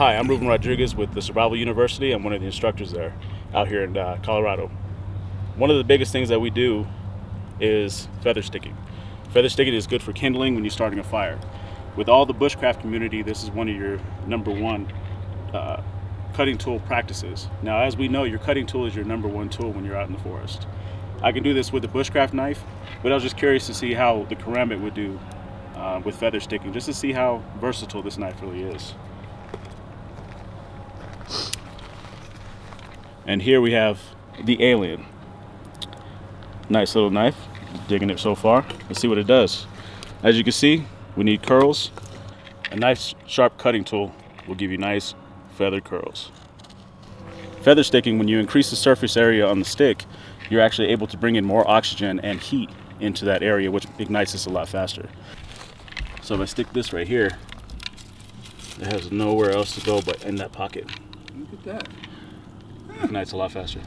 hi, I'm Ruben Rodriguez with the Survival University. I'm one of the instructors there out here in uh, Colorado. One of the biggest things that we do is feather sticking. Feather sticking is good for kindling when you're starting a fire. With all the bushcraft community, this is one of your number one uh, cutting tool practices. Now, as we know, your cutting tool is your number one tool when you're out in the forest. I can do this with a bushcraft knife, but I was just curious to see how the karambit would do uh, with feather sticking, just to see how versatile this knife really is. And here we have the alien. Nice little knife, digging it so far. Let's see what it does. As you can see, we need curls. A nice sharp cutting tool will give you nice feather curls. Feather sticking, when you increase the surface area on the stick, you're actually able to bring in more oxygen and heat into that area, which ignites this a lot faster. So if I stick this right here, it has nowhere else to go but in that pocket. Look at that. Ignites a lot faster.